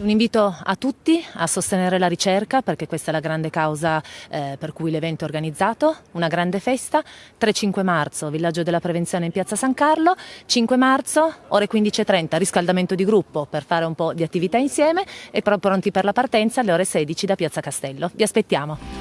Un invito a tutti a sostenere la ricerca perché questa è la grande causa eh, per cui l'evento è organizzato, una grande festa, 3-5 marzo, villaggio della prevenzione in piazza San Carlo, 5 marzo, ore 15.30, riscaldamento di gruppo per fare un po' di attività insieme e pronti per la partenza alle ore 16 da piazza Castello. Vi aspettiamo.